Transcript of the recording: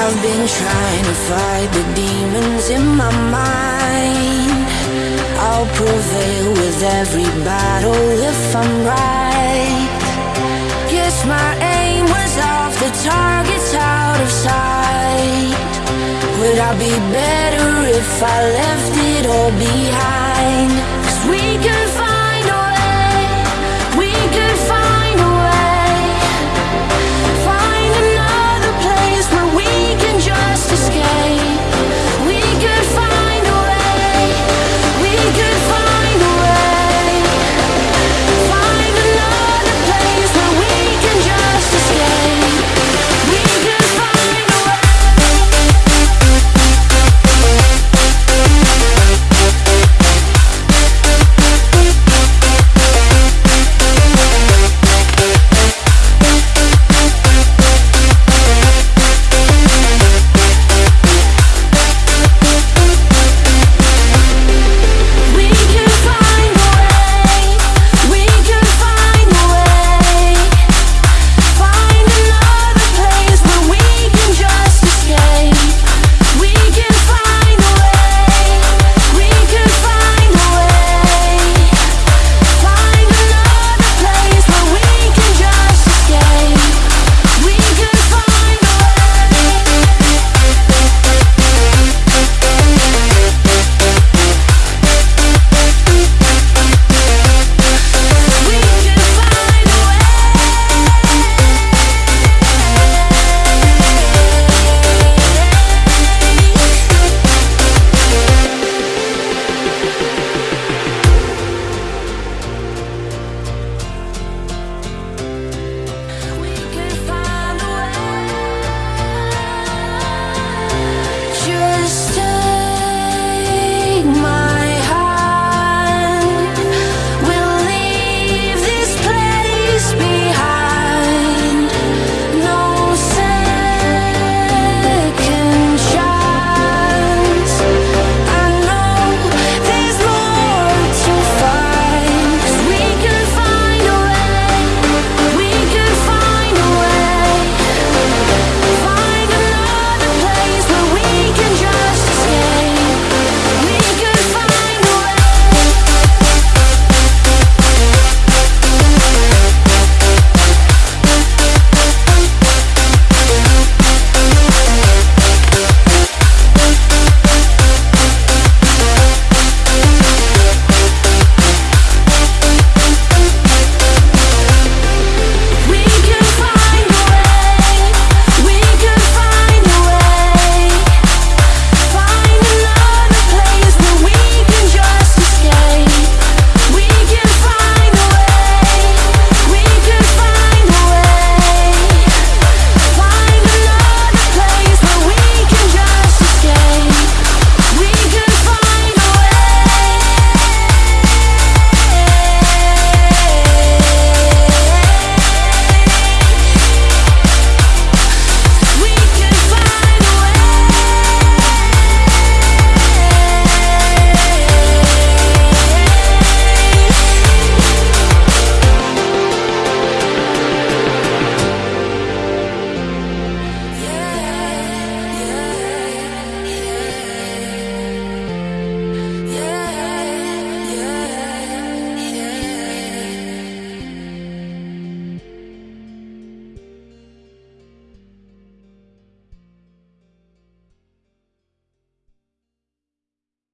I've been trying to fight the demons in my mind. I'll prevail with every battle if I'm right. Guess my aim was off, the target's out of sight. Would I be better if I left it all behind?